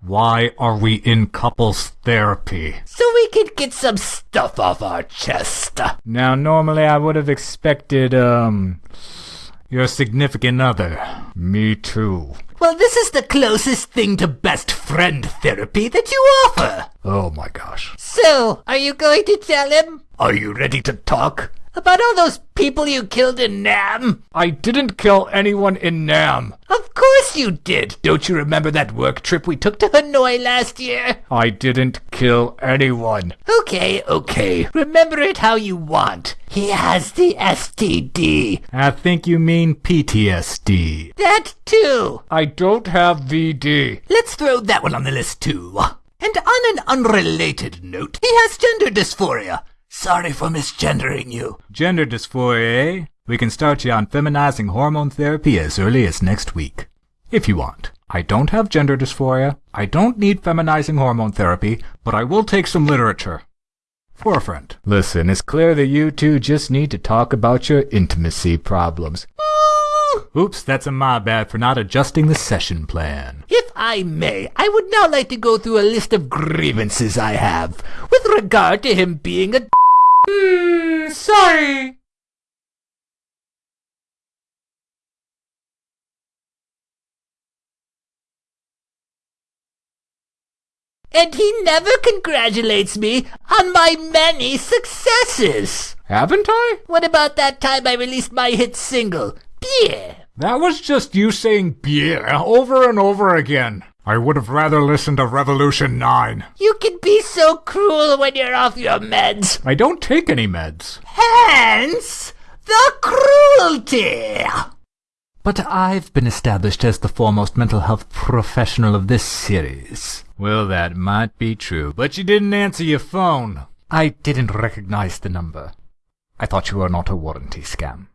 Why are we in couples therapy? So we can get some stuff off our chest. Now, normally I would have expected, um, your significant other. Me too. Well, this is the closest thing to best friend therapy that you offer. Oh my gosh. So, are you going to tell him? Are you ready to talk? About all those people you killed in Nam? I didn't kill anyone in Nam. Of course you did. Don't you remember that work trip we took to Hanoi last year? I didn't kill anyone. Okay, okay. Remember it how you want. He has the STD. I think you mean PTSD. That too. I don't have VD. Let's throw that one on the list too. And on an unrelated note, he has gender dysphoria. Sorry for misgendering you. Gender dysphoria, eh? We can start you on feminizing hormone therapy as early as next week. If you want. I don't have gender dysphoria. I don't need feminizing hormone therapy, but I will take some literature. For a friend. Listen, it's clear that you two just need to talk about your intimacy problems. Oops, that's a my bad for not adjusting the session plan. If I may, I would now like to go through a list of grievances I have with regard to him being a. Hmm, sorry. And he never congratulates me on my many successes. Haven't I? What about that time I released my hit single, Beer? That was just you saying beer over and over again. I would have rather listened to Revolution 9. You can be so cruel when you're off your meds. I don't take any meds. Hence, the cruelty. But I've been established as the foremost mental health professional of this series. Well, that might be true, but you didn't answer your phone. I didn't recognize the number. I thought you were not a warranty scam.